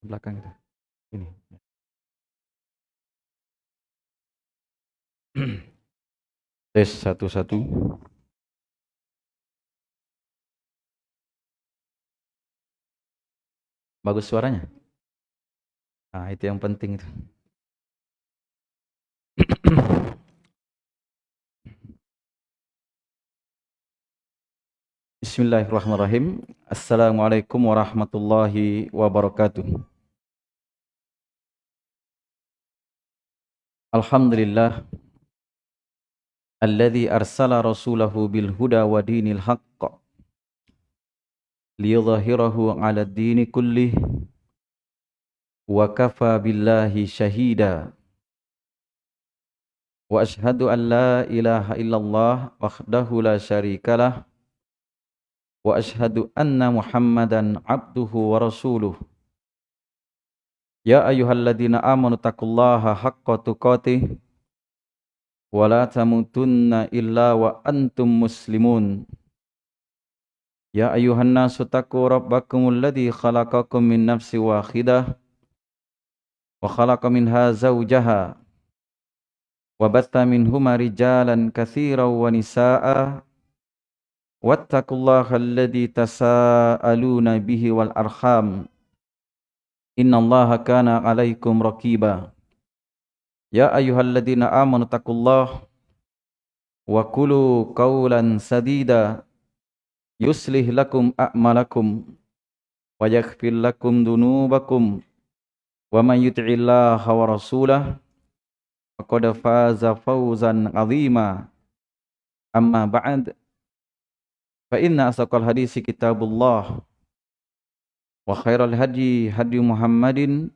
Belakang itu. Ini. Tes satu-satu. Bagus suaranya? Nah, itu yang penting itu. Bismillahirrahmanirrahim. Assalamualaikum warahmatullahi wabarakatuh. Alhamdulillah. Alladzi arsala rasulahu bil huda wa dinil haqq. Liyudhhirahu 'ala ad-dini kullih wa kafa billahi shahida. Wa ashhadu an la ilaha illallah wahdahu la syarikalah wa ashhadu anna muhammadan abduhu wa rasuluh Ya ayyuhalladzina amanu taqullaha haqqa tuqatih wa la tamutunna illa wa antum muslimun. Ya ayyuhan nasu taqu rabbakumul ladzi khalaqakum min nafsin wahidah wa khalaqa minha zawjaha wa batta minhuma rijalan katsiran wa nisaa'a wattaqullaha alladzi tasaaluna bihi wal arham Inna Allah kana alaikum raqiba. Ya ayyuhalladzina amanu taqullah wa sadida. Yuslih lakum a'malakum wa lakum dunubakum wa man wa rasulah faqad faza fawzan amma ba'd. Fa inna asaqal kitabullah Muhammadin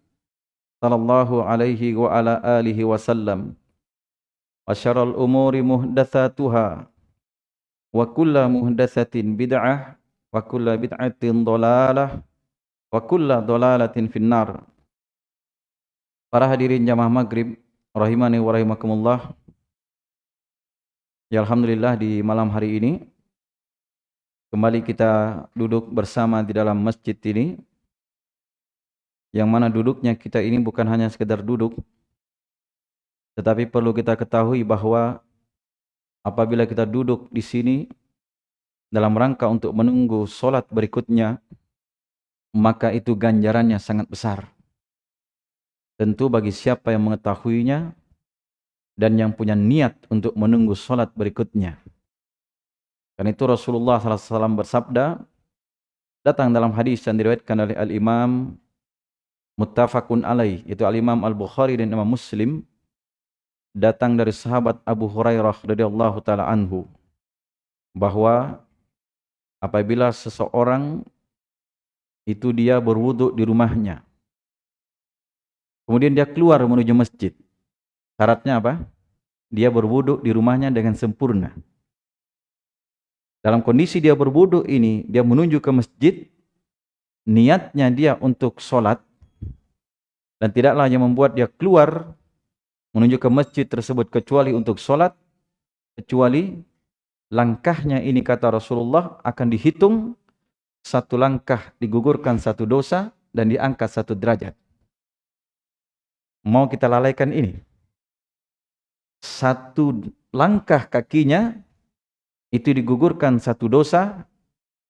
sallallahu alaihi wa ala alihi wasallam wa syarrul umuri muhdatsatuha. Wa kullu muhdatsatin bid'ah wa kullu bid'atin dhalalah wa kullu dhalalatin finnar. Para hadirin jamaah maghrib rahimani wa rahimakumullah. Ya Alhamdulillah di malam hari ini Kembali kita duduk bersama di dalam masjid ini. Yang mana duduknya kita ini bukan hanya sekedar duduk. Tetapi perlu kita ketahui bahwa apabila kita duduk di sini dalam rangka untuk menunggu solat berikutnya, maka itu ganjarannya sangat besar. Tentu bagi siapa yang mengetahuinya dan yang punya niat untuk menunggu solat berikutnya. Karena itu Rasulullah SAW bersabda, datang dalam hadis yang diriwayatkan oleh Al-Imam Muttafaqun alaih, itu Al-Imam Al-Bukhari dan Imam Muslim, datang dari sahabat Abu Hurairah radhiyallahu taala anhu bahwa apabila seseorang itu dia berwudu di rumahnya. Kemudian dia keluar menuju masjid. Syaratnya apa? Dia berwudu di rumahnya dengan sempurna. Dalam kondisi dia berwudu ini, dia menuju ke masjid, niatnya dia untuk sholat, dan tidaklah yang membuat dia keluar menuju ke masjid tersebut kecuali untuk sholat, kecuali langkahnya ini kata Rasulullah akan dihitung satu langkah digugurkan satu dosa dan diangkat satu derajat. Mau kita lalaikan ini? Satu langkah kakinya itu digugurkan satu dosa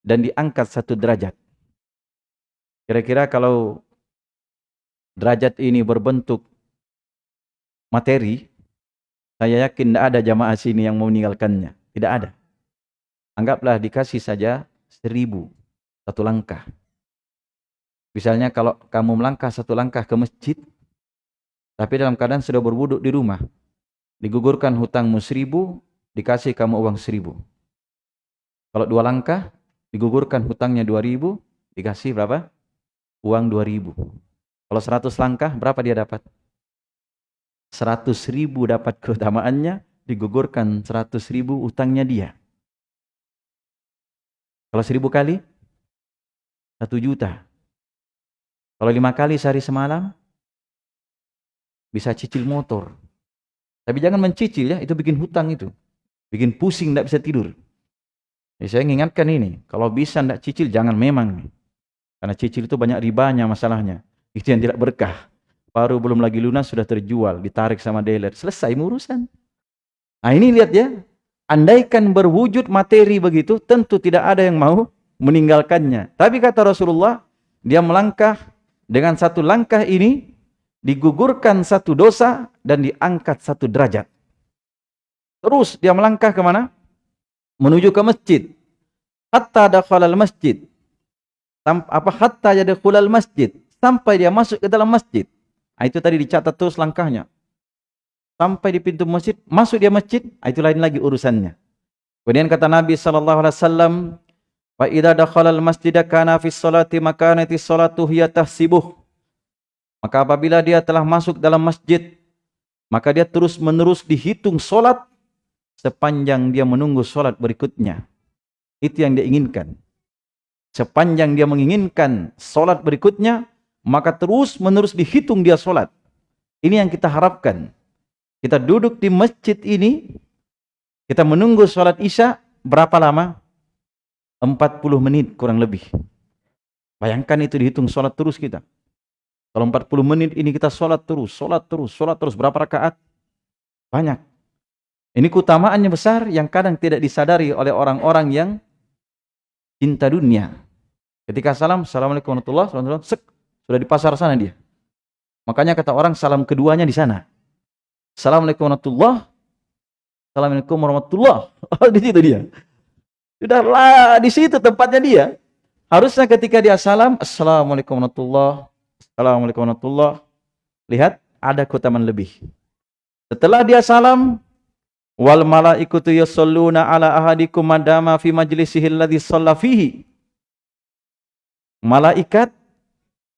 dan diangkat satu derajat. Kira-kira kalau derajat ini berbentuk materi, saya yakin tidak ada jamaah sini yang mau meninggalkannya. Tidak ada. Anggaplah dikasih saja seribu satu langkah. Misalnya kalau kamu melangkah satu langkah ke masjid, tapi dalam keadaan sudah berwuduk di rumah, digugurkan hutangmu seribu, dikasih kamu uang seribu. Kalau dua langkah, digugurkan hutangnya dua ribu, dikasih berapa? Uang dua ribu. Kalau seratus langkah, berapa dia dapat? Seratus ribu dapat keutamaannya, digugurkan seratus ribu utangnya dia. Kalau seribu kali, satu juta. Kalau lima kali sehari semalam, bisa cicil motor. Tapi jangan mencicil ya, itu bikin hutang itu. Bikin pusing, tidak bisa tidur. Ya, saya mengingatkan ini, kalau bisa tidak cicil jangan memang. Karena cicil itu banyak ribanya masalahnya. Itu yang tidak berkah. Baru belum lagi lunas sudah terjual, ditarik sama dealer. Selesai urusan. Nah ini lihat ya. Andaikan berwujud materi begitu, tentu tidak ada yang mau meninggalkannya. Tapi kata Rasulullah, dia melangkah dengan satu langkah ini, digugurkan satu dosa dan diangkat satu derajat. Terus dia melangkah ke mana? Menuju ke masjid. Hatta dakhalal masjid. Apa hatta yadkhulal masjid. Sampai dia masuk ke dalam masjid. Nah, itu tadi dicatat terus langkahnya. Sampai di pintu masjid, masuk dia masjid, nah, itu lain lagi urusannya. Kemudian kata Nabi sallallahu alaihi wasallam, "Wa idza dakhala al-masjid kana fi sholati makanati sholatu hiya tahsibuh." Maka apabila dia telah masuk dalam masjid, maka dia terus-menerus dihitung solat sepanjang dia menunggu solat berikutnya. Itu yang dia inginkan. Sepanjang dia menginginkan solat berikutnya, maka terus menerus dihitung dia solat. Ini yang kita harapkan. Kita duduk di masjid ini, kita menunggu solat isya berapa lama? 40 menit kurang lebih. Bayangkan itu dihitung solat terus kita. Kalau 40 menit ini kita solat terus, solat terus, solat terus. Berapa rakaat? Banyak. Ini keutamaannya besar yang kadang tidak disadari oleh orang-orang yang cinta dunia. Ketika salam, Assalamualaikum warahmatullahi wabarakatuh, sudah di pasar sana dia. Makanya kata orang salam keduanya di sana. Assalamualaikum warahmatullahi Assalamualaikum warahmatullahi Oh, di situ dia. Sudahlah, di situ tempatnya dia. Harusnya ketika dia salam, Assalamualaikum warahmatullahi Assalamualaikum warahmatullahi Lihat, ada keutamaan lebih. Setelah dia salam, Wal malaikatu yusalluna ala ahadikum madama fi majlisihi alladhi shalla fihi. Malaikat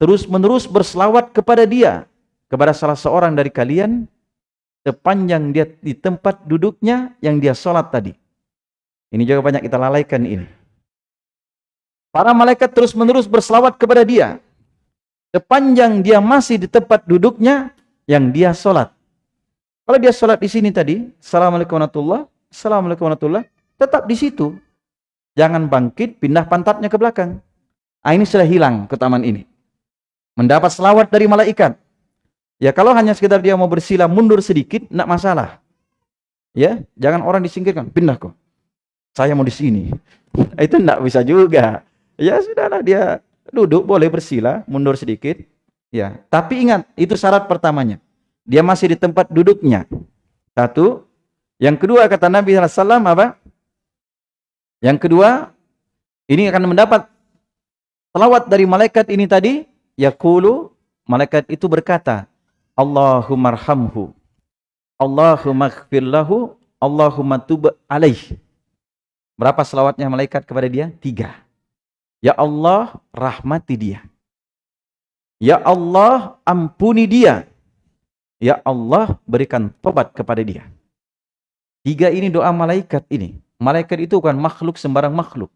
terus-menerus berselawat kepada dia, kepada salah seorang dari kalian sepanjang dia di tempat duduknya yang dia sholat tadi. Ini juga banyak kita lalaikan ini. Para malaikat terus-menerus berselawat kepada dia sepanjang dia masih di tempat duduknya yang dia sholat. Kalau dia sholat di sini tadi, Assalamualaikum warahmatullahi Assalamualaikum warahmatullahi tetap di situ. Jangan bangkit, pindah pantatnya ke belakang. Ah, ini sudah hilang keutamaan ini. Mendapat selawat dari malaikat. Ya kalau hanya sekedar dia mau bersila mundur sedikit, tidak masalah. Ya, jangan orang disingkirkan, pindah kok. Saya mau di sini. Itu tidak bisa juga. Ya sudahlah dia duduk boleh bersila, mundur sedikit. Ya, tapi ingat itu syarat pertamanya. Dia masih di tempat duduknya. Satu. Yang kedua kata Nabi SAW apa? Yang kedua, ini akan mendapat salawat dari malaikat ini tadi. Yakulu, malaikat itu berkata, Allahumma arhamhu. Allahumma lahu. Allahumma alaih. Berapa salawatnya malaikat kepada dia? Tiga. Ya Allah, rahmati dia. Ya Allah, ampuni dia. Ya Allah berikan tobat kepada dia. Tiga ini doa malaikat ini. Malaikat itu bukan makhluk sembarang makhluk.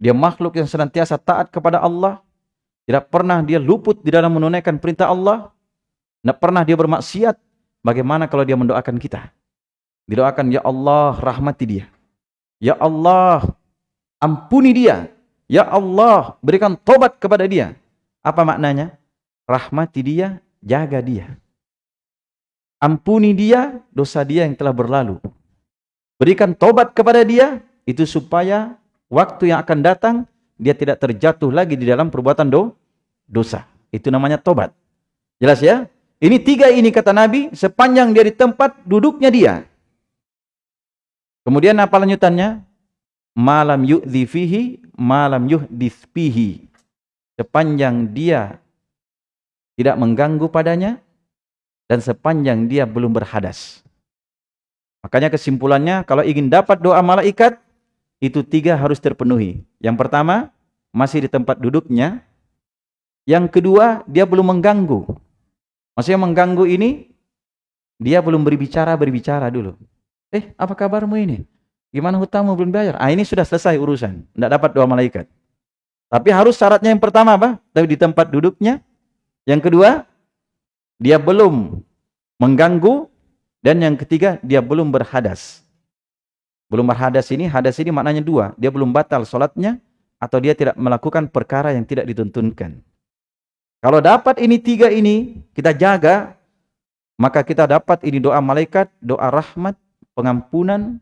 Dia makhluk yang senantiasa taat kepada Allah. Tidak pernah dia luput di dalam menunaikan perintah Allah. Tidak pernah dia bermaksiat. Bagaimana kalau dia mendoakan kita? Didoakan, Ya Allah rahmati dia. Ya Allah ampuni dia. Ya Allah berikan tobat kepada dia. Apa maknanya? Rahmati dia, jaga dia. Ampuni dia dosa dia yang telah berlalu. Berikan tobat kepada dia itu supaya waktu yang akan datang dia tidak terjatuh lagi di dalam perbuatan do, dosa. Itu namanya tobat. Jelas ya? Ini tiga ini kata Nabi sepanjang dia di tempat duduknya dia. Kemudian apa lanjutannya? Malam yu'dhi fihi, malam fihi. Sepanjang dia tidak mengganggu padanya, dan sepanjang dia belum berhadas. Makanya kesimpulannya kalau ingin dapat doa malaikat itu tiga harus terpenuhi. Yang pertama masih di tempat duduknya. Yang kedua dia belum mengganggu. Maksudnya mengganggu ini dia belum berbicara berbicara dulu. Eh apa kabarmu ini? Gimana hutangmu belum bayar? Ah ini sudah selesai urusan. Tidak dapat doa malaikat. Tapi harus syaratnya yang pertama apa? Tapi di tempat duduknya. Yang kedua dia belum mengganggu dan yang ketiga dia belum berhadas. Belum berhadas ini, hadas ini maknanya dua. Dia belum batal solatnya atau dia tidak melakukan perkara yang tidak dituntunkan. Kalau dapat ini tiga ini, kita jaga, maka kita dapat ini doa malaikat, doa rahmat, pengampunan,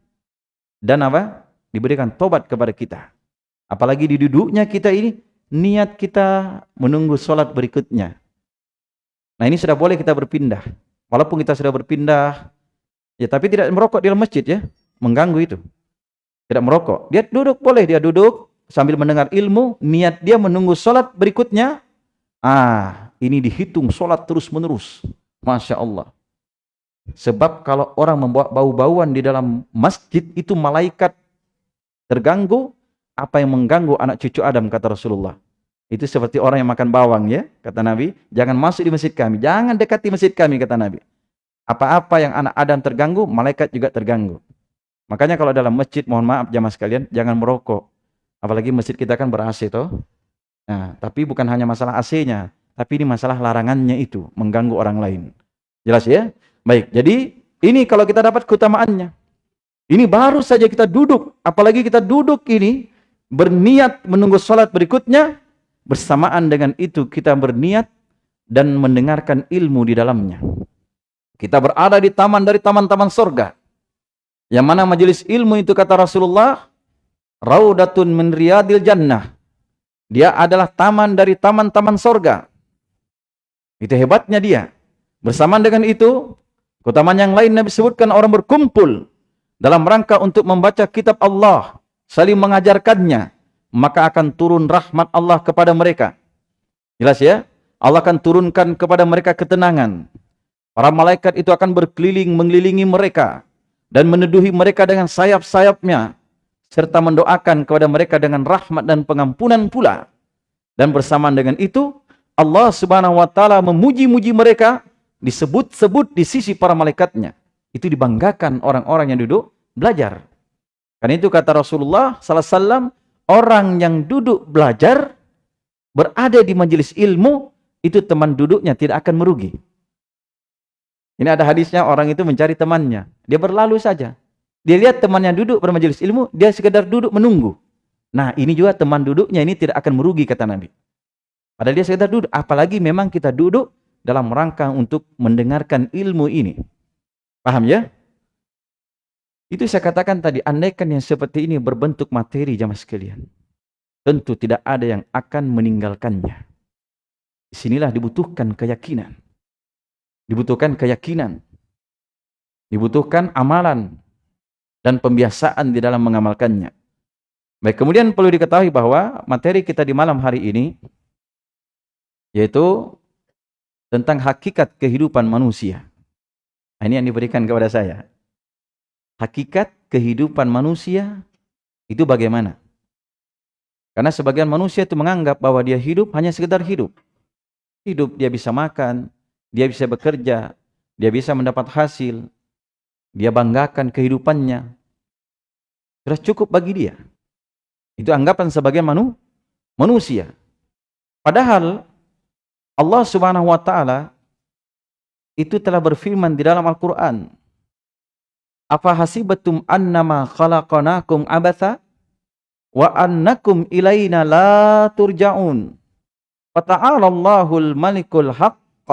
dan apa? Diberikan tobat kepada kita. Apalagi di duduknya kita ini, niat kita menunggu sholat berikutnya. Nah ini sudah boleh kita berpindah. Walaupun kita sudah berpindah, ya tapi tidak merokok di dalam masjid ya, mengganggu itu. Tidak merokok. Dia duduk boleh, dia duduk sambil mendengar ilmu, niat dia menunggu sholat berikutnya, Ah, ini dihitung sholat terus menerus. Masya Allah. Sebab kalau orang membawa bau-bauan di dalam masjid itu malaikat terganggu, apa yang mengganggu anak cucu Adam kata Rasulullah. Itu seperti orang yang makan bawang ya, kata Nabi. Jangan masuk di masjid kami, jangan dekati masjid kami kata Nabi. Apa-apa yang anak Adam terganggu, malaikat juga terganggu. Makanya kalau dalam masjid, mohon maaf jamaah sekalian, jangan merokok. Apalagi masjid kita kan ber-AC toh. Nah, tapi bukan hanya masalah AC-nya, tapi ini masalah larangannya itu, mengganggu orang lain. Jelas ya? Baik, jadi ini kalau kita dapat keutamaannya. Ini baru saja kita duduk, apalagi kita duduk ini, berniat menunggu sholat berikutnya, bersamaan dengan itu kita berniat dan mendengarkan ilmu di dalamnya. Kita berada di taman dari taman-taman surga. Yang mana majelis ilmu itu kata Rasulullah, Raudatun min riyadil jannah dia adalah taman dari taman-taman sorga. Itu hebatnya dia. Bersamaan dengan itu, keutamaan yang lain Nabi sebutkan orang berkumpul dalam rangka untuk membaca kitab Allah, saling mengajarkannya, maka akan turun rahmat Allah kepada mereka. Jelas ya? Allah akan turunkan kepada mereka ketenangan. Para malaikat itu akan berkeliling mengelilingi mereka dan meneduhi mereka dengan sayap-sayapnya serta mendoakan kepada mereka dengan rahmat dan pengampunan pula. Dan bersamaan dengan itu, Allah Subhanahu wa taala memuji-muji mereka disebut-sebut di sisi para malaikatnya. Itu dibanggakan orang-orang yang duduk belajar. Karena itu kata Rasulullah sallallahu alaihi wasallam, orang yang duduk belajar berada di majelis ilmu itu teman duduknya tidak akan merugi. Ini ada hadisnya orang itu mencari temannya, dia berlalu saja. Dia lihat temannya duduk pada majelis ilmu, dia sekedar duduk menunggu. Nah, ini juga teman duduknya ini tidak akan merugi kata Nabi. Padahal dia sekedar duduk, apalagi memang kita duduk dalam rangka untuk mendengarkan ilmu ini. Paham ya? Itu saya katakan tadi, andaikan yang seperti ini berbentuk materi jamaah sekalian. Tentu tidak ada yang akan meninggalkannya. Di sinilah dibutuhkan keyakinan. Dibutuhkan keyakinan. Dibutuhkan amalan dan pembiasaan di dalam mengamalkannya. Baik, kemudian perlu diketahui bahwa materi kita di malam hari ini yaitu tentang hakikat kehidupan manusia. Nah, ini yang diberikan kepada saya. Hakikat kehidupan manusia itu bagaimana? Karena sebagian manusia itu menganggap bahwa dia hidup hanya sekedar hidup. Hidup dia bisa makan, dia bisa bekerja, dia bisa mendapat hasil, dia banggakan kehidupannya. Sudah cukup bagi dia. Itu anggapan sebagai manu, manusia. Padahal Allah Subhanahu wa taala itu telah berfirman di dalam Al-Qur'an. Apa hasibatum annama khalaqnakum abatha wa annakum ilaina la turja'un. Fata'ala Allahul malikul haqq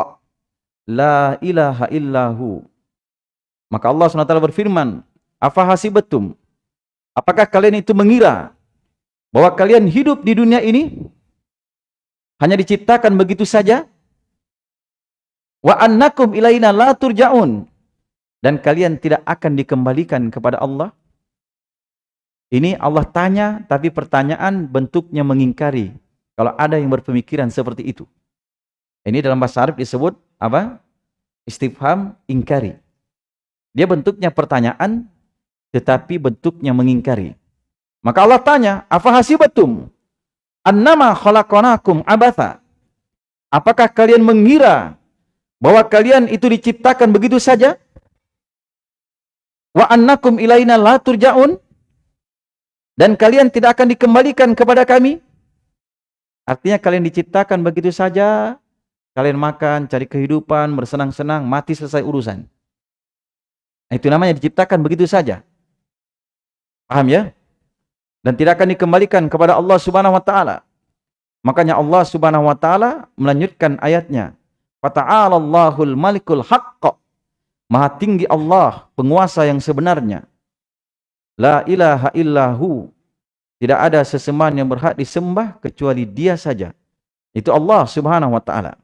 la ilaha illahu. Maka Allah SWT berfirman, Apa hasibatum? Apakah kalian itu mengira bahwa kalian hidup di dunia ini hanya diciptakan begitu saja? Wa annakum ilaina la turja'un. Dan kalian tidak akan dikembalikan kepada Allah? Ini Allah tanya, tapi pertanyaan bentuknya mengingkari. Kalau ada yang berpemikiran seperti itu. Ini dalam bahasa Arab disebut apa? Istifham ingkari. Dia bentuknya pertanyaan, tetapi bentuknya mengingkari. Maka Allah tanya, apa hasibatum? Annama khalaqanakum abatha. Apakah kalian mengira bahwa kalian itu diciptakan begitu saja? Wa annakum ilaina la turja'un? Dan kalian tidak akan dikembalikan kepada kami? Artinya kalian diciptakan begitu saja, kalian makan, cari kehidupan, bersenang-senang, mati selesai urusan. Nah, itu namanya diciptakan begitu saja. Paham ya? Dan tidak akan dikembalikan kepada Allah Subhanahu wa taala. Makanya Allah Subhanahu wa taala melanjutkan ayatnya. Fata'alallahul malikul haqq. Maha tinggi Allah, penguasa yang sebenarnya. La ilaha illahu. Tidak ada sesembahan yang berhak disembah kecuali Dia saja. Itu Allah Subhanahu wa taala.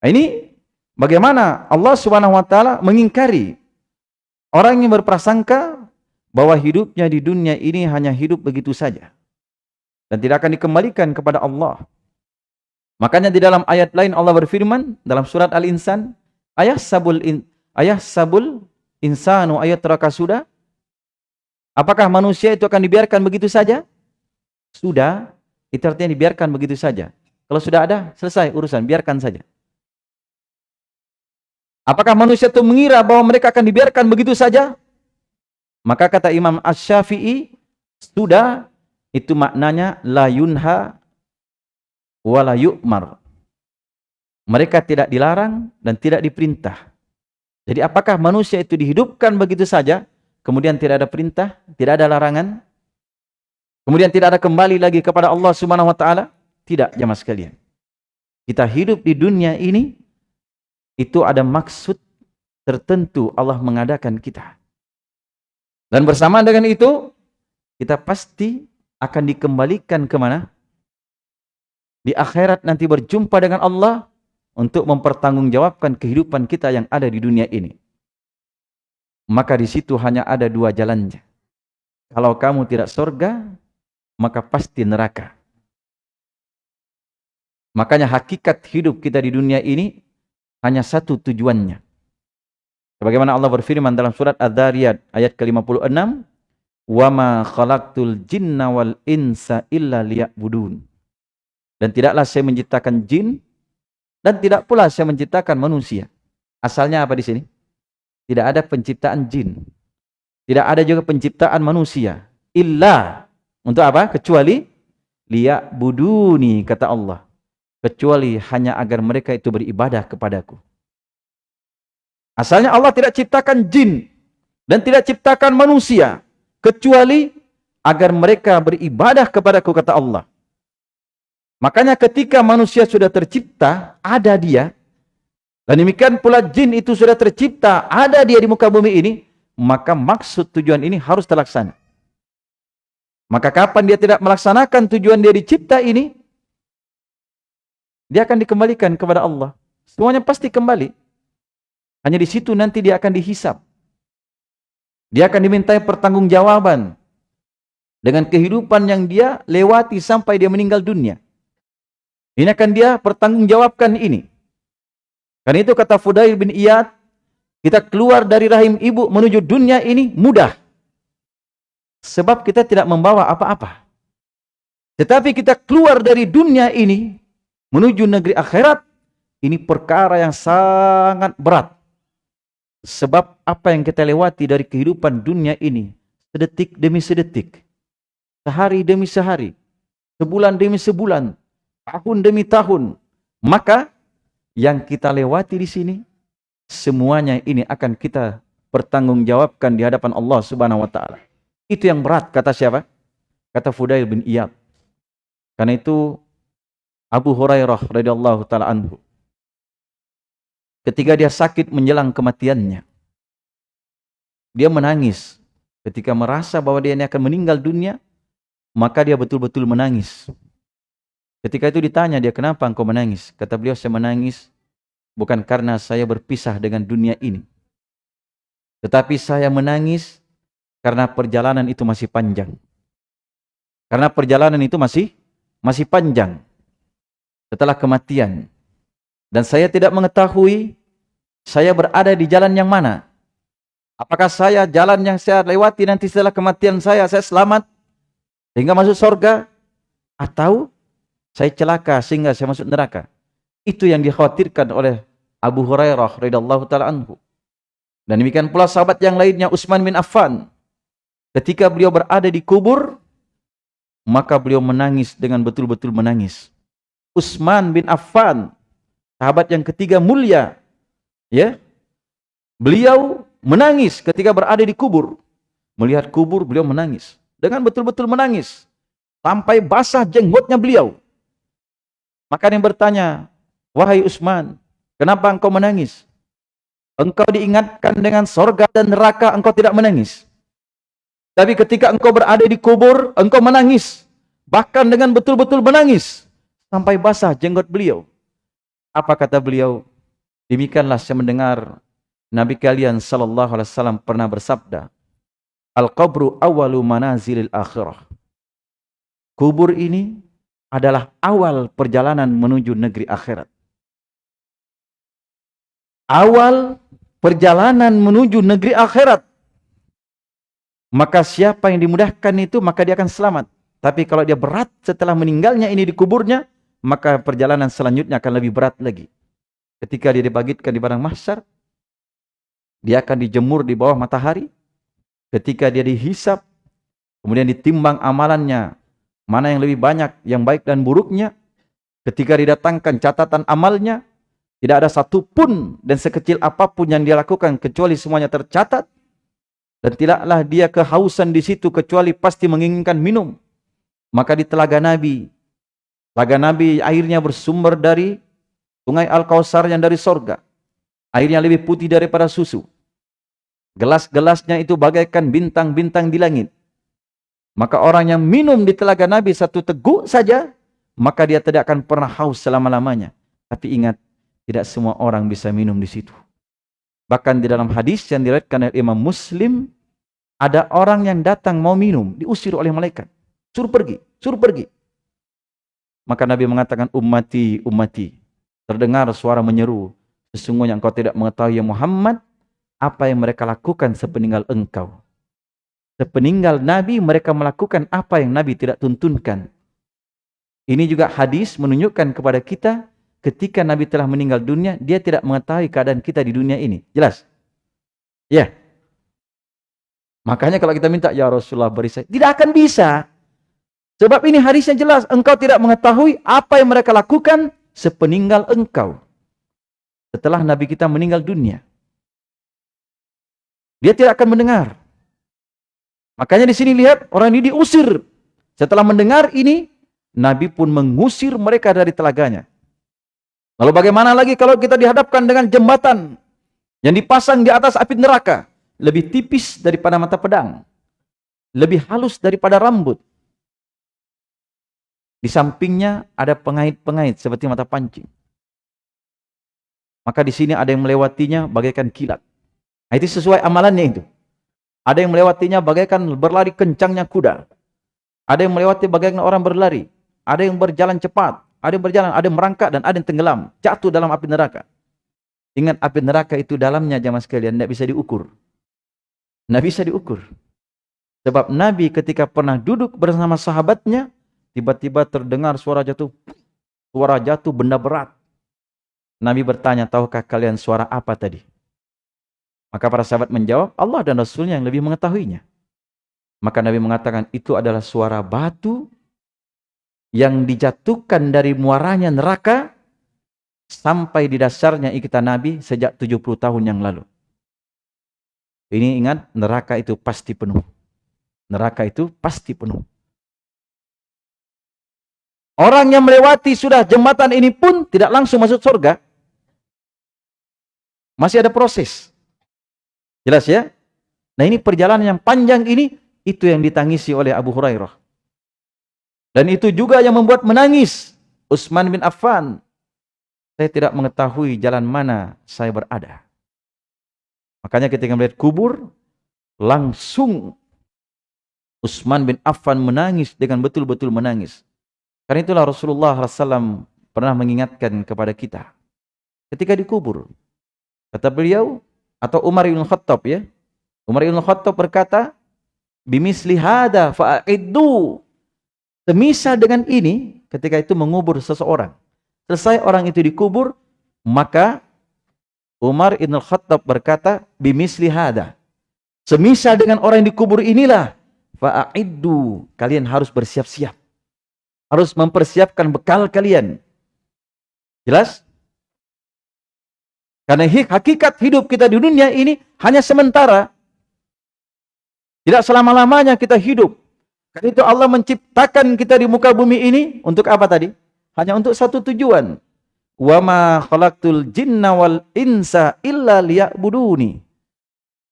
Ini bagaimana Allah Subhanahu wa taala mengingkari orang yang berprasangka bahwa hidupnya di dunia ini hanya hidup begitu saja dan tidak akan dikembalikan kepada Allah. Makanya di dalam ayat lain Allah berfirman dalam surat Al-Insan, ayah sabul in, ayah sabul insanu ayat teraka sudah. Apakah manusia itu akan dibiarkan begitu saja? Sudah, itu artinya dibiarkan begitu saja. Kalau sudah ada, selesai urusan, biarkan saja. Apakah manusia itu mengira bahwa mereka akan dibiarkan begitu saja? Maka kata Imam Ash-Syafi'i, sudah itu maknanya la yunha wala yu'mar. Mereka tidak dilarang dan tidak diperintah. Jadi apakah manusia itu dihidupkan begitu saja, kemudian tidak ada perintah, tidak ada larangan, kemudian tidak ada kembali lagi kepada Allah Subhanahu wa taala? Tidak, jemaah sekalian. Kita hidup di dunia ini itu ada maksud tertentu Allah mengadakan kita. Dan bersama dengan itu, kita pasti akan dikembalikan ke mana? Di akhirat nanti berjumpa dengan Allah untuk mempertanggungjawabkan kehidupan kita yang ada di dunia ini. Maka di situ hanya ada dua jalannya. Kalau kamu tidak surga, maka pasti neraka. Makanya hakikat hidup kita di dunia ini hanya satu tujuannya. Sebagaimana Allah berfirman dalam surat Ad-Dariyat ayat ke-56, wama khalaqtul jinna wal insa illa liya'budun. Dan tidaklah saya menciptakan jin dan tidak pula saya menciptakan manusia. Asalnya apa di sini? Tidak ada penciptaan jin. Tidak ada juga penciptaan manusia. Illa untuk apa? Kecuali liya'buduni kata Allah. Kecuali hanya agar mereka itu beribadah kepadaku. Asalnya Allah tidak ciptakan jin dan tidak ciptakan manusia kecuali agar mereka beribadah kepadaku kata Allah. Makanya ketika manusia sudah tercipta, ada dia. Dan demikian pula jin itu sudah tercipta, ada dia di muka bumi ini. Maka maksud tujuan ini harus terlaksana. Maka kapan dia tidak melaksanakan tujuan dia dicipta ini, dia akan dikembalikan kepada Allah. Semuanya pasti kembali. Hanya di situ nanti dia akan dihisap. Dia akan dimintai pertanggungjawaban dengan kehidupan yang dia lewati sampai dia meninggal dunia. Ini akan dia pertanggungjawabkan ini. Karena itu kata Fudail bin Iyad, kita keluar dari rahim ibu menuju dunia ini mudah. Sebab kita tidak membawa apa-apa. Tetapi kita keluar dari dunia ini menuju negeri akhirat, ini perkara yang sangat berat. Sebab apa yang kita lewati dari kehidupan dunia ini, sedetik demi sedetik, sehari demi sehari, sebulan demi sebulan, tahun demi tahun, maka yang kita lewati di sini, semuanya ini akan kita pertanggungjawabkan di hadapan Allah Subhanahu wa taala. Itu yang berat kata siapa? Kata Fudail bin Iyad. Karena itu Abu Hurairah radhiyallahu taala anhu ketika dia sakit menjelang kematiannya. Dia menangis ketika merasa bahwa dia ini akan meninggal dunia, maka dia betul-betul menangis. Ketika itu ditanya dia, kenapa engkau menangis? Kata beliau, saya menangis bukan karena saya berpisah dengan dunia ini. Tetapi saya menangis karena perjalanan itu masih panjang. Karena perjalanan itu masih masih panjang setelah kematian. Dan saya tidak mengetahui saya berada di jalan yang mana. Apakah saya jalan yang saya lewati nanti setelah kematian saya, saya selamat sehingga masuk surga atau saya celaka sehingga saya masuk neraka. Itu yang dikhawatirkan oleh Abu Hurairah radhiyallahu taala anhu. Dan demikian pula sahabat yang lainnya Utsman bin Affan. Ketika beliau berada di kubur, maka beliau menangis dengan betul-betul menangis. Utsman bin Affan sahabat yang ketiga mulia. Ya. Beliau menangis ketika berada di kubur. Melihat kubur beliau menangis. Dengan betul-betul menangis. Sampai basah jenggotnya beliau. Maka yang bertanya, wahai Utsman, kenapa engkau menangis? Engkau diingatkan dengan sorga dan neraka, engkau tidak menangis. Tapi ketika engkau berada di kubur, engkau menangis. Bahkan dengan betul-betul menangis. Sampai basah jenggot beliau. Apa kata beliau? Demikianlah saya mendengar Nabi kalian sallallahu alaihi wasallam pernah bersabda, Al-qabru awalu manazilil akhirah. Kubur ini adalah awal perjalanan menuju negeri akhirat. Awal perjalanan menuju negeri akhirat. Maka siapa yang dimudahkan itu, maka dia akan selamat. Tapi kalau dia berat setelah meninggalnya ini di kuburnya, maka perjalanan selanjutnya akan lebih berat lagi. Ketika dia dibagitkan di padang mahsyar, dia akan dijemur di bawah matahari. Ketika dia dihisap, kemudian ditimbang amalannya, mana yang lebih banyak, yang baik dan buruknya. Ketika didatangkan catatan amalnya, tidak ada satupun dan sekecil apa pun yang dia lakukan kecuali semuanya tercatat. Dan tidaklah dia kehausan di situ kecuali pasti menginginkan minum. Maka di telaga Nabi, telaga Nabi airnya bersumber dari sungai Al-Kausar yang dari sorga. Airnya lebih putih daripada susu. Gelas-gelasnya itu bagaikan bintang-bintang di langit. Maka orang yang minum di telaga Nabi satu teguk saja, maka dia tidak akan pernah haus selama-lamanya. Tapi ingat, tidak semua orang bisa minum di situ. Bahkan di dalam hadis yang diriwayatkan oleh Imam Muslim, ada orang yang datang mau minum, diusir oleh malaikat. Suruh pergi, suruh pergi. Maka Nabi mengatakan, ummati, ummati. Terdengar suara menyeru, sesungguhnya engkau tidak mengetahui ya Muhammad, apa yang mereka lakukan sepeninggal engkau. Sepeninggal Nabi, mereka melakukan apa yang Nabi tidak tuntunkan. Ini juga hadis menunjukkan kepada kita, ketika Nabi telah meninggal dunia, dia tidak mengetahui keadaan kita di dunia ini. Jelas? Ya. Makanya kalau kita minta, Ya Rasulullah beri saya. Tidak akan bisa. Sebab ini hadisnya jelas. Engkau tidak mengetahui apa yang mereka lakukan sepeninggal engkau. Setelah Nabi kita meninggal dunia. Dia tidak akan mendengar. Makanya di sini lihat orang ini diusir. Setelah mendengar ini, Nabi pun mengusir mereka dari telaganya. Lalu bagaimana lagi kalau kita dihadapkan dengan jembatan yang dipasang di atas api neraka, lebih tipis daripada mata pedang, lebih halus daripada rambut. Di sampingnya ada pengait-pengait seperti mata pancing. Maka di sini ada yang melewatinya bagaikan kilat. Nah, itu sesuai amalannya itu. Ada yang melewatinya bagaikan berlari kencangnya kuda. Ada yang melewati bagaikan orang berlari. Ada yang berjalan cepat. Ada yang berjalan, ada yang merangkak dan ada yang tenggelam. Jatuh dalam api neraka. Ingat api neraka itu dalamnya jamaah sekalian. Tidak bisa diukur. Tidak bisa diukur. Sebab Nabi ketika pernah duduk bersama sahabatnya. Tiba-tiba terdengar suara jatuh. Suara jatuh benda berat. Nabi bertanya, tahukah kalian suara apa tadi? Maka para sahabat menjawab, Allah dan Rasulnya yang lebih mengetahuinya. Maka Nabi mengatakan, itu adalah suara batu yang dijatuhkan dari muaranya neraka sampai di dasarnya ikitan Nabi sejak 70 tahun yang lalu. Ini ingat, neraka itu pasti penuh. Neraka itu pasti penuh. Orang yang melewati sudah jembatan ini pun tidak langsung masuk surga. Masih ada proses. Jelas ya? Nah ini perjalanan yang panjang ini, itu yang ditangisi oleh Abu Hurairah. Dan itu juga yang membuat menangis Utsman bin Affan. Saya tidak mengetahui jalan mana saya berada. Makanya ketika melihat kubur, langsung Utsman bin Affan menangis dengan betul-betul menangis. Karena itulah Rasulullah SAW pernah mengingatkan kepada kita. Ketika dikubur, kata beliau, atau Umar bin Khattab ya, Umar bin Khattab berkata, bimisli hada fa'iddu Semisal dengan ini, ketika itu mengubur seseorang. Selesai orang itu dikubur, maka Umar Ibn Khattab berkata, bimisli hada. Semisal dengan orang yang dikubur inilah, fa'iddu. Kalian harus bersiap-siap. Harus mempersiapkan bekal kalian. Jelas? Karena hakikat hidup kita di dunia ini hanya sementara. Tidak selama-lamanya kita hidup. Karena itu Allah menciptakan kita di muka bumi ini untuk apa tadi? hanya untuk satu tujuan. Wa ma khalaqtul jinna insa illa.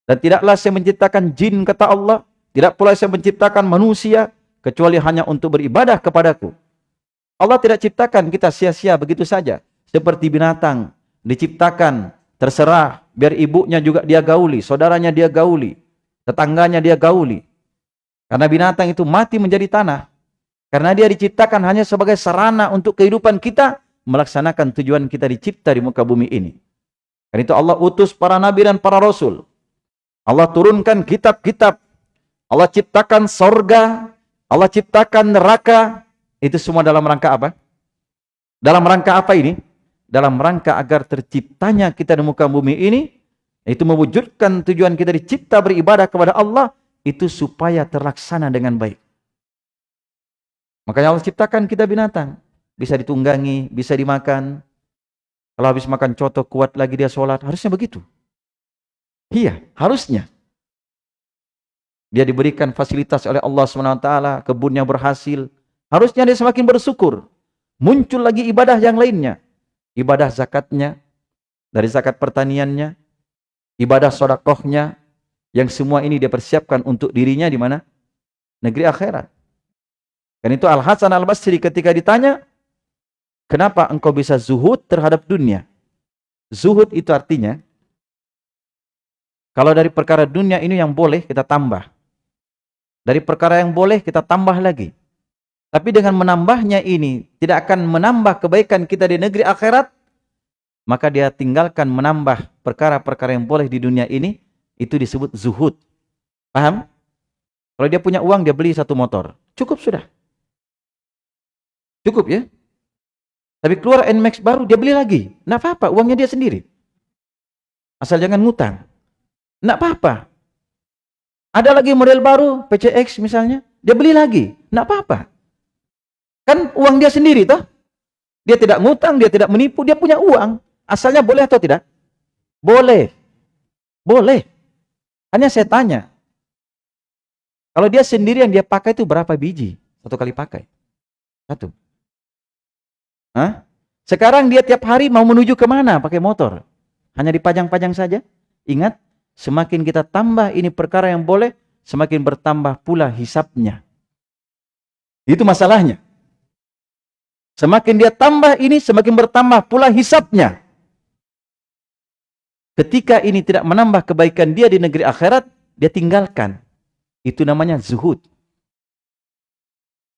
Dan tidaklah saya menciptakan jin kata Allah, tidak pula saya menciptakan manusia kecuali hanya untuk beribadah kepadaku. Allah tidak ciptakan kita sia-sia begitu saja. Seperti binatang diciptakan terserah biar ibunya juga dia gauli, saudaranya dia gauli, tetangganya dia gauli. Karena binatang itu mati menjadi tanah. Karena dia diciptakan hanya sebagai sarana untuk kehidupan kita melaksanakan tujuan kita dicipta di muka bumi ini. Karena itu Allah utus para nabi dan para rasul. Allah turunkan kitab-kitab. Allah ciptakan sorga. Allah ciptakan neraka. Itu semua dalam rangka apa? Dalam rangka apa ini? Dalam rangka agar terciptanya kita di muka bumi ini. Itu mewujudkan tujuan kita dicipta beribadah kepada Allah itu supaya terlaksana dengan baik. Makanya Allah ciptakan kita binatang. Bisa ditunggangi, bisa dimakan. Kalau habis makan coto kuat lagi dia sholat. Harusnya begitu. Iya, harusnya. Dia diberikan fasilitas oleh Allah SWT, kebunnya berhasil. Harusnya dia semakin bersyukur. Muncul lagi ibadah yang lainnya. Ibadah zakatnya, dari zakat pertaniannya, ibadah sodakohnya, yang semua ini dia persiapkan untuk dirinya di mana? Negeri akhirat. Dan itu Al-Hasan Al-Basri ketika ditanya, kenapa engkau bisa zuhud terhadap dunia? Zuhud itu artinya, kalau dari perkara dunia ini yang boleh kita tambah. Dari perkara yang boleh kita tambah lagi. Tapi dengan menambahnya ini tidak akan menambah kebaikan kita di negeri akhirat, maka dia tinggalkan menambah perkara-perkara yang boleh di dunia ini itu disebut zuhud. Paham? Kalau dia punya uang, dia beli satu motor. Cukup sudah. Cukup ya. Tapi keluar NMAX baru, dia beli lagi. Nggak apa-apa, uangnya dia sendiri. Asal jangan ngutang. Nggak apa-apa. Ada lagi model baru, PCX misalnya. Dia beli lagi. Nggak apa-apa. Kan uang dia sendiri toh. Dia tidak ngutang, dia tidak menipu, dia punya uang. Asalnya boleh atau tidak? Boleh. Boleh. Hanya saya tanya, kalau dia sendiri yang dia pakai itu berapa biji? Satu kali pakai. Satu. Hah? Sekarang dia tiap hari mau menuju ke mana pakai motor? Hanya dipajang-pajang saja? Ingat, semakin kita tambah ini perkara yang boleh, semakin bertambah pula hisapnya. Itu masalahnya. Semakin dia tambah ini, semakin bertambah pula hisapnya. Ketika ini tidak menambah kebaikan dia di negeri akhirat, dia tinggalkan. Itu namanya zuhud.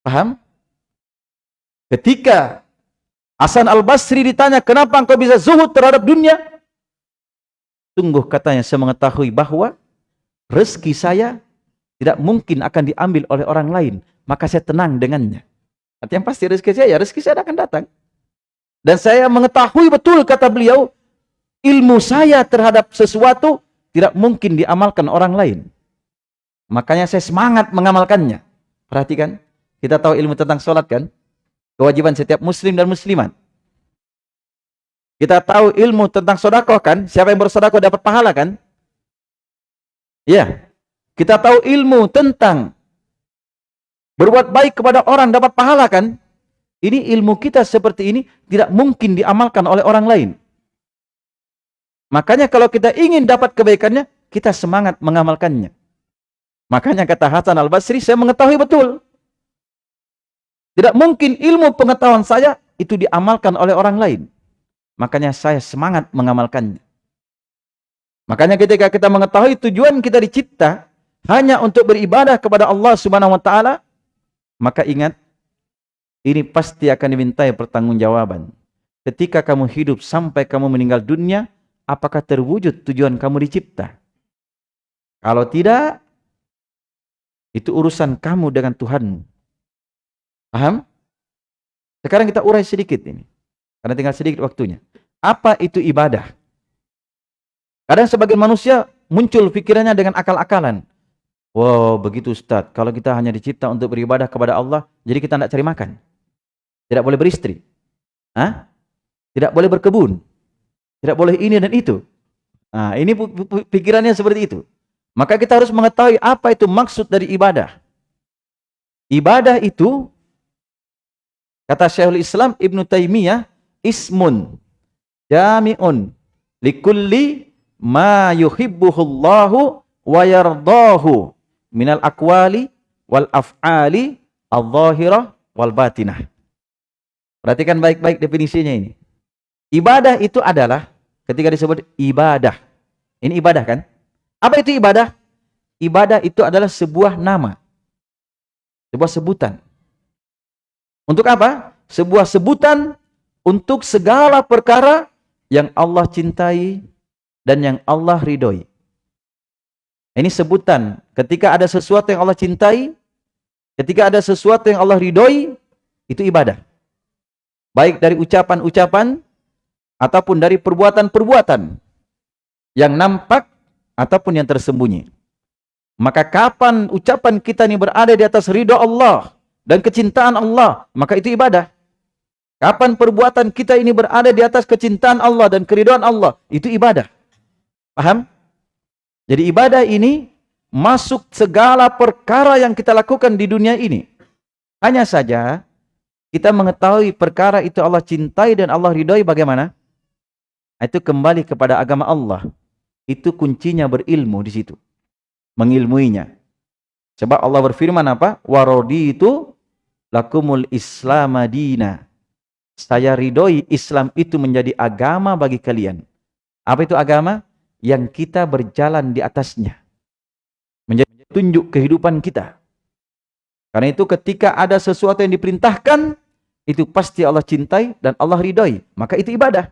Paham? Ketika Hasan al-Basri ditanya, kenapa engkau bisa zuhud terhadap dunia? Tunggu katanya, saya mengetahui bahwa rezeki saya tidak mungkin akan diambil oleh orang lain. Maka saya tenang dengannya. Artinya pasti rezeki saya, ya rezeki saya akan datang. Dan saya mengetahui betul, kata beliau, ilmu saya terhadap sesuatu tidak mungkin diamalkan orang lain. Makanya saya semangat mengamalkannya. Perhatikan, kita tahu ilmu tentang sholat kan? Kewajiban setiap muslim dan muslimat. Kita tahu ilmu tentang sodakoh kan? Siapa yang bersodakoh dapat pahala kan? Ya. Kita tahu ilmu tentang berbuat baik kepada orang dapat pahala kan? Ini ilmu kita seperti ini tidak mungkin diamalkan oleh orang lain. Makanya kalau kita ingin dapat kebaikannya, kita semangat mengamalkannya. Makanya kata Hasan al-Basri, saya mengetahui betul. Tidak mungkin ilmu pengetahuan saya itu diamalkan oleh orang lain. Makanya saya semangat mengamalkannya. Makanya ketika kita mengetahui tujuan kita dicipta hanya untuk beribadah kepada Allah Subhanahu wa taala, maka ingat ini pasti akan dimintai pertanggungjawaban. Ketika kamu hidup sampai kamu meninggal dunia, apakah terwujud tujuan kamu dicipta? Kalau tidak, itu urusan kamu dengan Tuhanmu. Paham? Sekarang kita urai sedikit ini. Karena tinggal sedikit waktunya. Apa itu ibadah? Kadang sebagian manusia muncul pikirannya dengan akal-akalan. Wow, begitu Ustaz. Kalau kita hanya dicipta untuk beribadah kepada Allah, jadi kita tidak cari makan. Tidak boleh beristri. Hah? Tidak boleh berkebun. Tidak boleh ini dan itu. Nah, ini pikirannya seperti itu. Maka kita harus mengetahui apa itu maksud dari ibadah. Ibadah itu Kata Syekhul Islam Ibn Taimiyah, ismun jami'un likulli ma yuhibbuhullahu wa yardahu minal aqwali wal af'ali al-zahirah wal batinah. Perhatikan baik-baik definisinya ini. Ibadah itu adalah ketika disebut ibadah. Ini ibadah kan? Apa itu ibadah? Ibadah itu adalah sebuah nama. Sebuah sebutan. Untuk apa? Sebuah sebutan untuk segala perkara yang Allah cintai dan yang Allah ridhoi. Ini sebutan ketika ada sesuatu yang Allah cintai, ketika ada sesuatu yang Allah ridhoi, itu ibadah. Baik dari ucapan-ucapan ataupun dari perbuatan-perbuatan yang nampak ataupun yang tersembunyi. Maka kapan ucapan kita ini berada di atas ridho Allah, dan kecintaan Allah, maka itu ibadah. Kapan perbuatan kita ini berada di atas kecintaan Allah dan keriduan Allah, itu ibadah. Paham? Jadi ibadah ini masuk segala perkara yang kita lakukan di dunia ini. Hanya saja kita mengetahui perkara itu Allah cintai dan Allah ridhoi bagaimana? Itu kembali kepada agama Allah. Itu kuncinya berilmu di situ. Mengilmuinya. Sebab Allah berfirman apa? Warodi itu lakumul Islam madina. Saya ridhoi Islam itu menjadi agama bagi kalian. Apa itu agama? Yang kita berjalan di atasnya. Menjadi tunjuk kehidupan kita. Karena itu ketika ada sesuatu yang diperintahkan, itu pasti Allah cintai dan Allah ridhoi. Maka itu ibadah.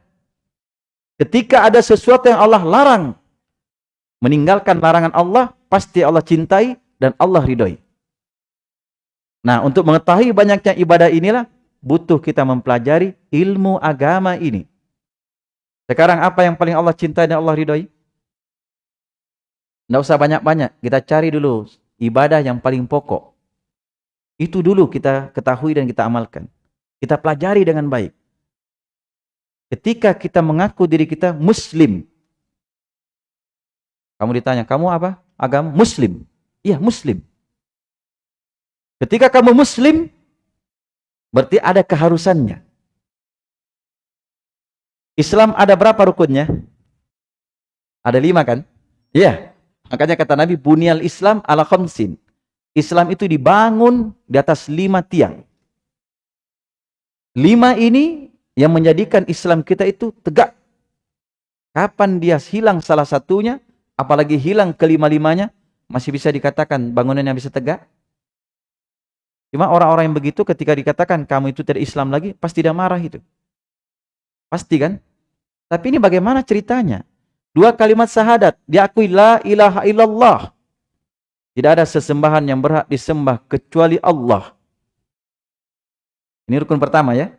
Ketika ada sesuatu yang Allah larang, meninggalkan larangan Allah, pasti Allah cintai dan Allah ridhoi. Nah, untuk mengetahui banyaknya ibadah inilah butuh kita mempelajari ilmu agama ini. Sekarang apa yang paling Allah cintai dan Allah ridhoi? Tidak usah banyak-banyak, kita cari dulu ibadah yang paling pokok. Itu dulu kita ketahui dan kita amalkan. Kita pelajari dengan baik. Ketika kita mengaku diri kita muslim. Kamu ditanya, kamu apa? Agama muslim. Iya, muslim. Ketika kamu muslim, berarti ada keharusannya. Islam ada berapa rukunnya? Ada lima kan? Iya. Makanya kata Nabi, Bunyal Islam ala khamsin. Islam itu dibangun di atas lima tiang. Lima ini yang menjadikan Islam kita itu tegak. Kapan dia hilang salah satunya, apalagi hilang kelima-limanya, masih bisa dikatakan bangunannya bisa tegak? Cuma orang-orang yang begitu ketika dikatakan kamu itu tidak Islam lagi, pasti tidak marah itu. Pasti kan? Tapi ini bagaimana ceritanya? Dua kalimat syahadat, diakui la ilaha illallah. Tidak ada sesembahan yang berhak disembah kecuali Allah. Ini rukun pertama ya.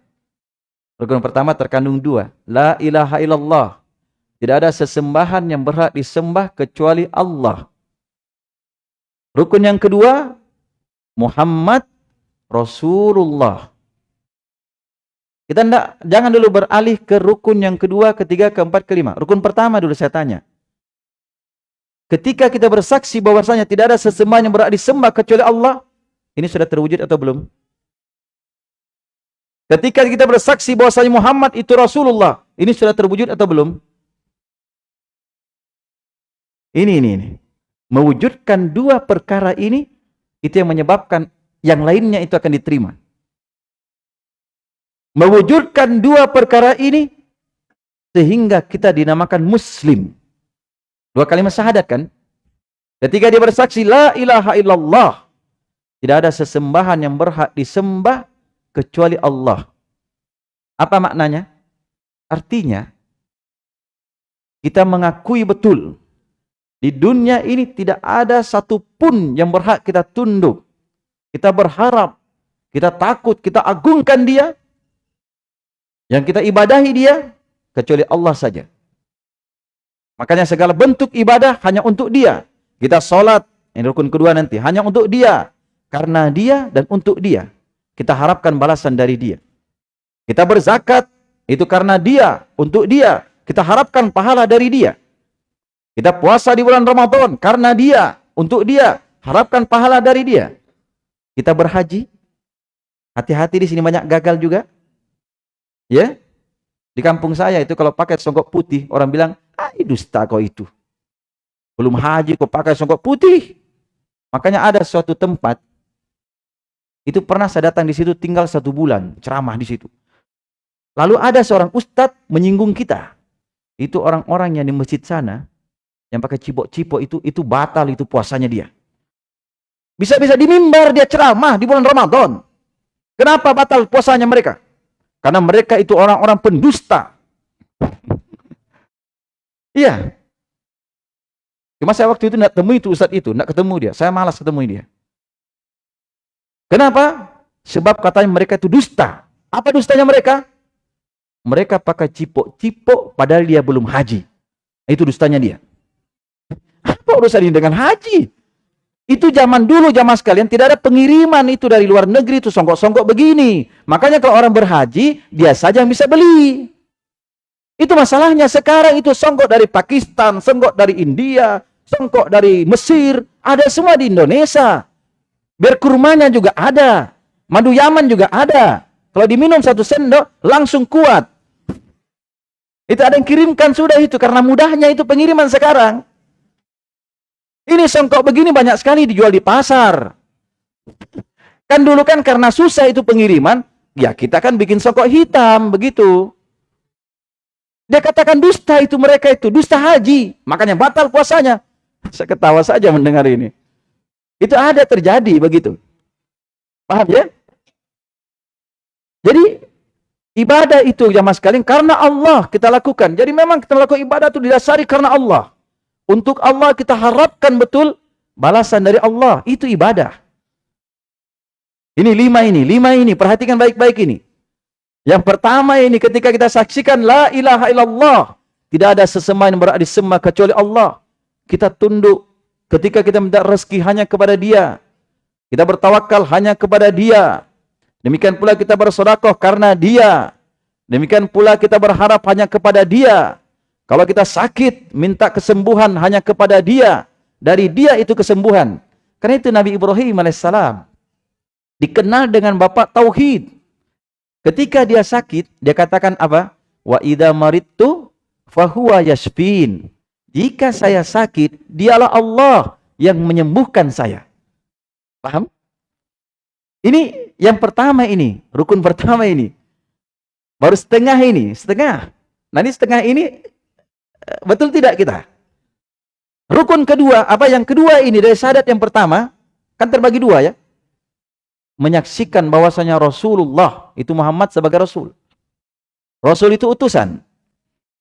Rukun pertama terkandung dua. La ilaha illallah. Tidak ada sesembahan yang berhak disembah kecuali Allah. Rukun yang kedua, Muhammad Rasulullah. Kita enggak, jangan dulu beralih ke rukun yang kedua, ketiga, keempat, kelima. Rukun pertama dulu saya tanya. Ketika kita bersaksi bahwasanya tidak ada sesembahan yang berhak disembah kecuali Allah, ini sudah terwujud atau belum? Ketika kita bersaksi bahwasanya Muhammad itu Rasulullah, ini sudah terwujud atau belum? Ini, ini, ini. Mewujudkan dua perkara ini, itu yang menyebabkan yang lainnya itu akan diterima. Mewujudkan dua perkara ini sehingga kita dinamakan muslim. Dua kalimat syahadat kan? Ketika dia bersaksi la ilaha illallah, tidak ada sesembahan yang berhak disembah kecuali Allah. Apa maknanya? Artinya kita mengakui betul di dunia ini tidak ada satupun yang berhak kita tunduk kita berharap, kita takut, kita agungkan dia, yang kita ibadahi dia, kecuali Allah saja. Makanya segala bentuk ibadah hanya untuk dia. Kita sholat, ini rukun kedua nanti, hanya untuk dia. Karena dia dan untuk dia. Kita harapkan balasan dari dia. Kita berzakat, itu karena dia, untuk dia. Kita harapkan pahala dari dia. Kita puasa di bulan Ramadan, karena dia, untuk dia. Harapkan pahala dari dia. Kita berhaji Hati-hati di sini banyak gagal juga. Ya. Di kampung saya itu kalau pakai songkok putih, orang bilang, ah dusta kau itu. Belum haji kau pakai songkok putih. Makanya ada suatu tempat, itu pernah saya datang di situ tinggal satu bulan, ceramah di situ. Lalu ada seorang ustadz menyinggung kita. Itu orang-orang yang di masjid sana, yang pakai cipok-cipok itu, itu batal itu puasanya dia. Bisa-bisa di mimbar dia ceramah di bulan Ramadan. Kenapa batal puasanya mereka? Karena mereka itu orang-orang pendusta. iya. Cuma saya waktu itu tidak temui itu Ustaz itu, tidak ketemu dia. Saya malas ketemu dia. Kenapa? Sebab katanya mereka itu dusta. Apa dustanya mereka? Mereka pakai cipok-cipok padahal dia belum haji. Itu dustanya dia. Apa urusan ini dengan haji? Itu zaman dulu, zaman sekalian, tidak ada pengiriman itu dari luar negeri, itu songkok-songkok begini. Makanya kalau orang berhaji, dia saja yang bisa beli. Itu masalahnya sekarang itu songkok dari Pakistan, songkok dari India, songkok dari Mesir, ada semua di Indonesia. Biar kurmanya juga ada. Madu Yaman juga ada. Kalau diminum satu sendok, langsung kuat. Itu ada yang kirimkan sudah itu, karena mudahnya itu pengiriman sekarang. Ini songkok begini banyak sekali dijual di pasar. Kan dulu kan karena susah itu pengiriman, ya kita kan bikin songkok hitam, begitu. Dia katakan dusta itu mereka itu, dusta haji. Makanya batal puasanya. Saya ketawa saja mendengar ini. Itu ada terjadi begitu. Paham ya? Jadi ibadah itu jamaah sekalian karena Allah kita lakukan. Jadi memang kita lakukan ibadah itu didasari karena Allah. Untuk Allah kita harapkan betul balasan dari Allah. Itu ibadah. Ini lima ini, lima ini. Perhatikan baik-baik ini. Yang pertama ini ketika kita saksikan La ilaha illallah. Tidak ada sesembahan yang berada di sembah kecuali Allah. Kita tunduk ketika kita minta rezeki hanya kepada dia. Kita bertawakal hanya kepada dia. Demikian pula kita bersodakoh karena dia. Demikian pula kita berharap hanya kepada dia. Kalau kita sakit, minta kesembuhan hanya kepada dia. Dari dia itu kesembuhan. Karena itu Nabi Ibrahim AS dikenal dengan bapak Tauhid. Ketika dia sakit, dia katakan apa? Wa idha maridtu fahuwa yashfin. Jika saya sakit, dialah Allah yang menyembuhkan saya. Paham? Ini yang pertama ini, rukun pertama ini. Baru setengah ini, setengah. Ini setengah ini Betul tidak kita? Rukun kedua, apa yang kedua ini dari syahadat yang pertama, kan terbagi dua ya. Menyaksikan bahwasanya Rasulullah itu Muhammad sebagai Rasul. Rasul itu utusan.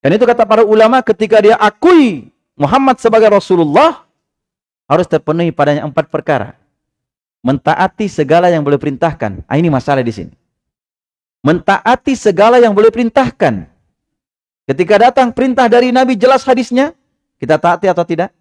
Dan itu kata para ulama ketika dia akui Muhammad sebagai Rasulullah, harus terpenuhi padanya empat perkara. Mentaati segala yang boleh perintahkan. Ah, ini masalah di sini. Mentaati segala yang boleh perintahkan. Ketika datang perintah dari Nabi jelas hadisnya, kita taati atau tidak?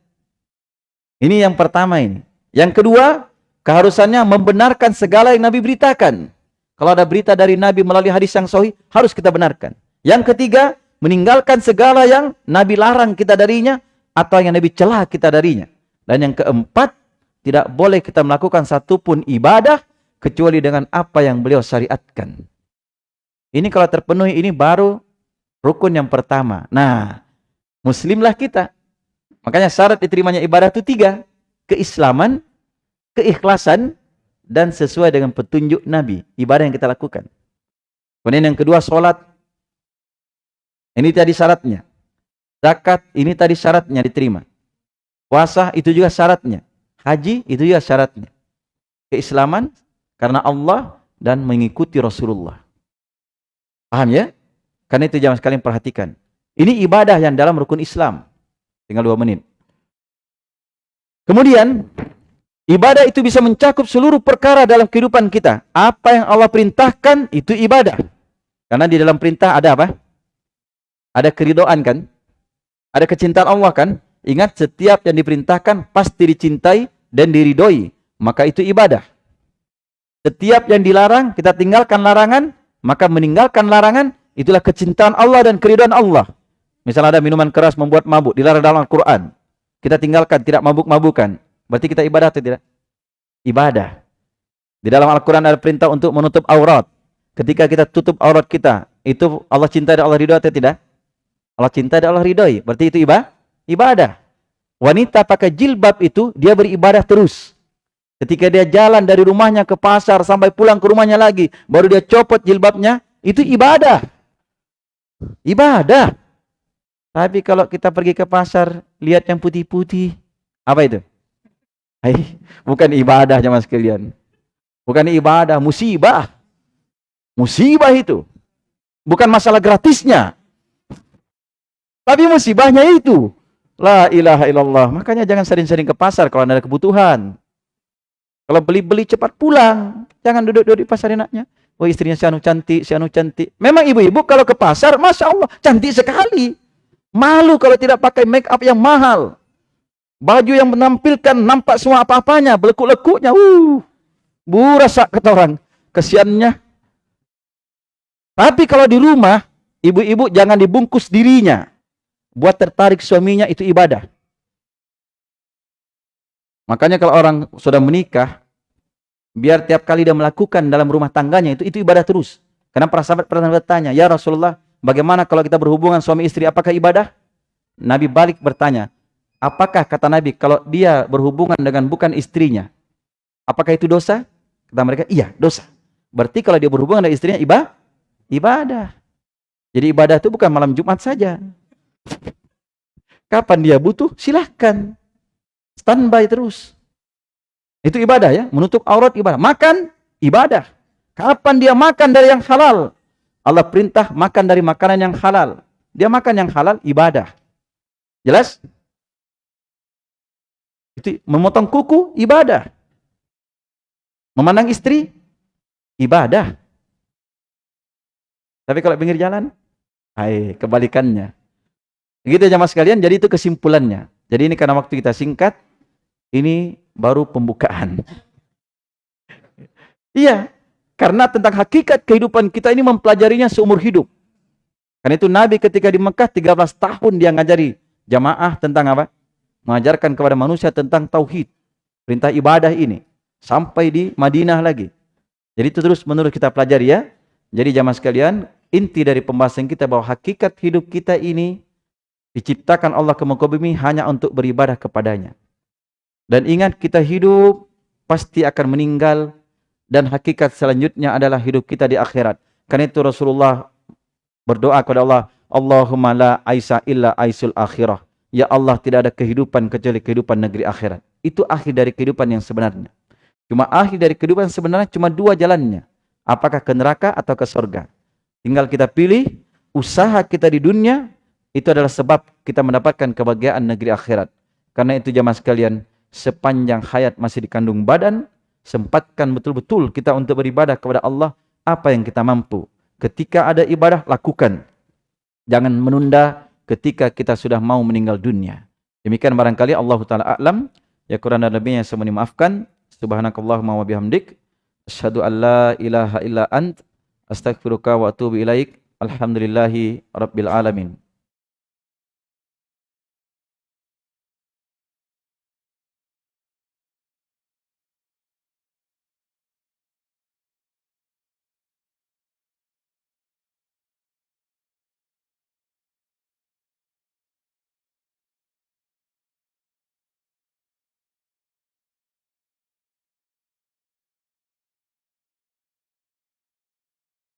Ini yang pertama ini. Yang kedua, keharusannya membenarkan segala yang Nabi beritakan. Kalau ada berita dari Nabi melalui hadis yang sahih, harus kita benarkan. Yang ketiga, meninggalkan segala yang Nabi larang kita darinya atau yang Nabi celah kita darinya. Dan yang keempat, tidak boleh kita melakukan satupun ibadah kecuali dengan apa yang beliau syariatkan. Ini kalau terpenuhi ini baru Rukun yang pertama. Nah, muslimlah kita. Makanya syarat diterimanya ibadah itu tiga. Keislaman, keikhlasan, dan sesuai dengan petunjuk Nabi. Ibadah yang kita lakukan. Kemudian yang kedua, sholat. Ini tadi syaratnya. Zakat, ini tadi syaratnya diterima. Puasa, itu juga syaratnya. Haji, itu juga syaratnya. Keislaman, karena Allah, dan mengikuti Rasulullah. Paham ya? Karena itu jangan sekalian perhatikan. Ini ibadah yang dalam rukun Islam. Tinggal dua menit. Kemudian, ibadah itu bisa mencakup seluruh perkara dalam kehidupan kita. Apa yang Allah perintahkan, itu ibadah. Karena di dalam perintah ada apa? Ada keridoan kan? Ada kecintaan Allah kan? Ingat setiap yang diperintahkan pasti dicintai dan diridoi. Maka itu ibadah. Setiap yang dilarang, kita tinggalkan larangan. Maka meninggalkan larangan, Itulah kecintaan Allah dan keridhaan Allah. Misalnya ada minuman keras membuat mabuk, dilarang dalam Al-Quran. Kita tinggalkan, tidak mabuk-mabukan. Berarti kita ibadah atau tidak? Ibadah. Di dalam Al-Quran ada perintah untuk menutup aurat. Ketika kita tutup aurat kita, itu Allah cinta dan Allah ridho atau tidak? Allah cinta dan Allah ridhoi. Berarti itu ibadah? Ibadah. Wanita pakai jilbab itu, dia beribadah terus. Ketika dia jalan dari rumahnya ke pasar sampai pulang ke rumahnya lagi, baru dia copot jilbabnya, itu ibadah. Ibadah. Tapi kalau kita pergi ke pasar, lihat yang putih-putih, apa itu? Hai, bukan ibadah zaman sekalian. Bukan ibadah, musibah. Musibah itu. Bukan masalah gratisnya. Tapi musibahnya itu. La ilaha illallah. Makanya jangan sering-sering ke pasar kalau ada kebutuhan. Kalau beli-beli cepat pulang. Jangan duduk-duduk di pasar enaknya. Oh istrinya si anu cantik, si anu cantik. Memang ibu-ibu kalau ke pasar, Masya Allah, cantik sekali. Malu kalau tidak pakai make up yang mahal. Baju yang menampilkan nampak semua apa-apanya, belekuk-lekuknya. Uh. Burasa kata orang. Kesiannya. Tapi kalau di rumah, ibu-ibu jangan dibungkus dirinya. Buat tertarik suaminya itu ibadah. Makanya kalau orang sudah menikah, biar tiap kali dia melakukan dalam rumah tangganya itu itu ibadah terus. Karena para sahabat pernah bertanya, "Ya Rasulullah, bagaimana kalau kita berhubungan suami istri apakah ibadah?" Nabi balik bertanya, "Apakah kata Nabi kalau dia berhubungan dengan bukan istrinya, apakah itu dosa?" Kata mereka, iya dosa. Berarti kalau dia berhubungan dengan istrinya, ibadah. Ibadah. Jadi ibadah itu bukan malam Jumat saja. Kapan dia butuh, silahkan. Standby terus. Itu ibadah ya, menutup aurat ibadah. Makan, ibadah. Kapan dia makan dari yang halal? Allah perintah makan dari makanan yang halal. Dia makan yang halal, ibadah. Jelas? Itu memotong kuku, ibadah. Memandang istri, ibadah. Tapi kalau pinggir jalan, hai, kebalikannya. Begitu jamaah sekalian, jadi itu kesimpulannya. Jadi ini karena waktu kita singkat, ini baru pembukaan. iya, karena tentang hakikat kehidupan kita ini mempelajarinya seumur hidup. Karena itu Nabi ketika di Mekah 13 tahun dia ngajari jamaah tentang apa? Mengajarkan kepada manusia tentang tauhid. Perintah ibadah ini sampai di Madinah lagi. Jadi itu terus menurut kita pelajari ya. Jadi jamaah sekalian, inti dari pembahasan kita bahwa hakikat hidup kita ini diciptakan Allah ke muka bumi hanya untuk beribadah kepadanya. Dan ingat kita hidup pasti akan meninggal dan hakikat selanjutnya adalah hidup kita di akhirat. Karena itu Rasulullah berdoa kepada Allah, Allahumma la aisa illa aisul akhirah. Ya Allah tidak ada kehidupan kecuali kehidupan negeri akhirat. Itu akhir dari kehidupan yang sebenarnya. Cuma akhir dari kehidupan sebenarnya cuma dua jalannya. Apakah ke neraka atau ke surga. Tinggal kita pilih usaha kita di dunia itu adalah sebab kita mendapatkan kebahagiaan negeri akhirat. Karena itu jamaah sekalian, sepanjang hayat masih dikandung badan, sempatkan betul-betul kita untuk beribadah kepada Allah apa yang kita mampu. Ketika ada ibadah, lakukan. Jangan menunda ketika kita sudah mau meninggal dunia. Demikian barangkali Allah Ta'ala a'lam. Ya Quran dan Nabi yang semua dimaafkan. Subhanakallahumma wa bihamdik asyhadu an la ilaha illa ant astaghfiruka wa atubu ilaik. Alhamdulillahi rabbil alamin.